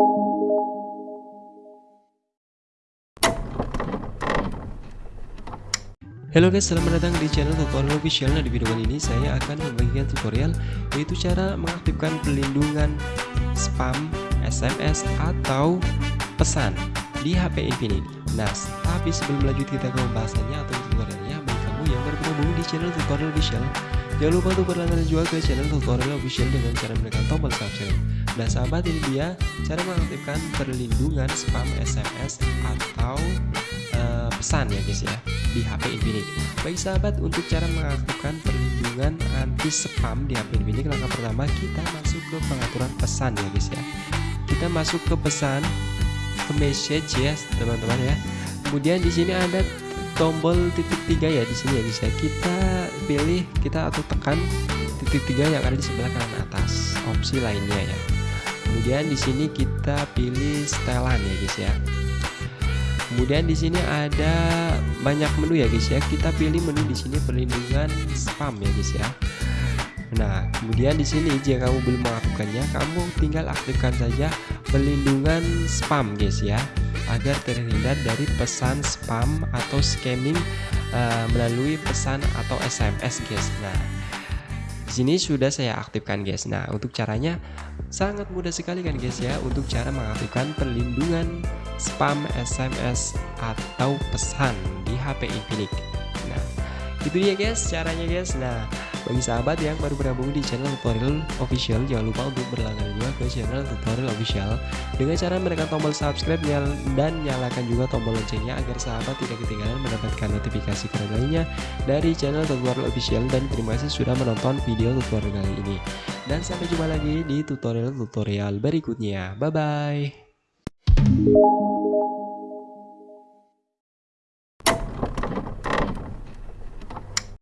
Halo guys, selamat datang di channel tutorial official. Nah, di video kali ini saya akan membagikan tutorial yaitu cara mengaktifkan pelindungan spam, SMS atau pesan di HP Infinity. Nah, tapi sebelum lanjut kita ke pembahasannya atau tutorialnya, bagi kamu yang baru bergabung di channel tutorial official, jangan lupa untuk berlangganan juga ke channel tutorial official dengan cara menekan tombol subscribe. Nah, sahabat ini dia cara mengaktifkan perlindungan spam, SMS atau uh, pesan ya guys ya di HP Infinix. Baik sahabat, untuk cara mengaktifkan perlindungan anti spam di HP Infinix, langkah pertama kita masuk ke pengaturan pesan ya guys ya. Kita masuk ke pesan, ke message ya teman-teman ya. Kemudian di sini ada tombol titik tiga ya di sini ya guys ya. Kita pilih kita atau tekan titik tiga yang ada di sebelah kanan atas opsi lainnya ya. Kemudian di sini kita pilih setelan ya guys ya. Kemudian di sini ada banyak menu ya guys ya. Kita pilih menu di sini perlindungan spam ya guys ya. Nah kemudian di sini jika kamu belum melakukannya kamu tinggal aktifkan saja perlindungan spam guys ya. Agar terhindar dari pesan spam atau scamming uh, melalui pesan atau SMS guys. Nah di sini sudah saya aktifkan guys. Nah untuk caranya sangat mudah sekali kan guys ya untuk cara mengaktifkan perlindungan spam SMS atau pesan di HP Infinix. Nah itu dia guys caranya guys. Nah bagi sahabat yang baru bergabung di channel tutorial official jangan lupa untuk berlangganan juga ke channel tutorial official. Dengan cara menekan tombol subscribe dan nyalakan juga tombol loncengnya agar sahabat tidak ketinggalan mendapatkan notifikasi keren lainnya dari channel tutorial official dan terima kasih sudah menonton video tutorial kali ini. Dan sampai jumpa lagi di tutorial-tutorial berikutnya. Bye bye